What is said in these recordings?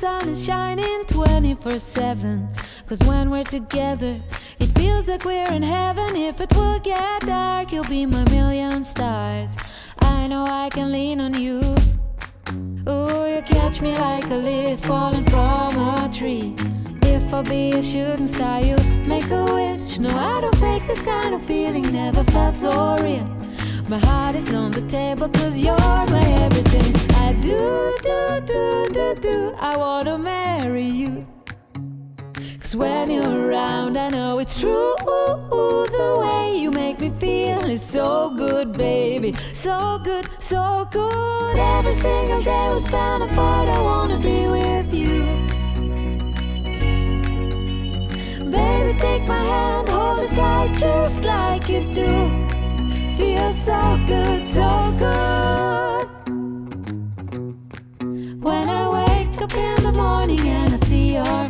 sun is shining 24 7. Cause when we're together, it feels like we're in heaven. If it will get dark, you'll be my million stars. I know I can lean on you. Ooh, you catch me like a leaf falling from a tree. If I be a shooting star, you make a wish. No, I don't fake this kind of feeling, never felt so real. My heart is on the table, cause you're my everything. Cause when you're around, I know it's true. The way you make me feel is so good, baby. So good, so good. Every single day we spend apart, I wanna be with you. Baby, take my hand, hold it tight just like you do. Feels so good, so good. When I wake up in the morning and I see your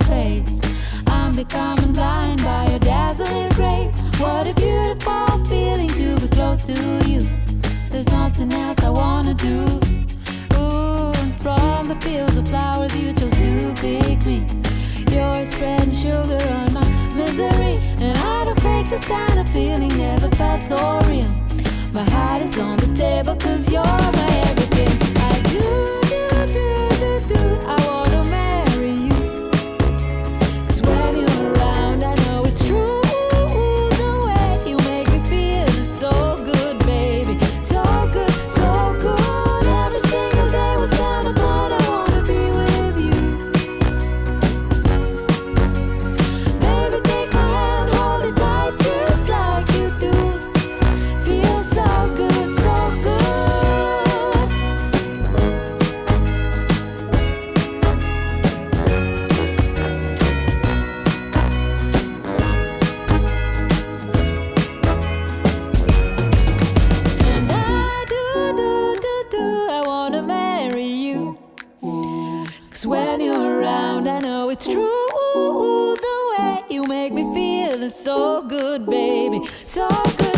feeling. Never felt so real. My heart is on the table, cause you're Cause when you're around, I know it's true. The way you make me feel is so good, baby. So good,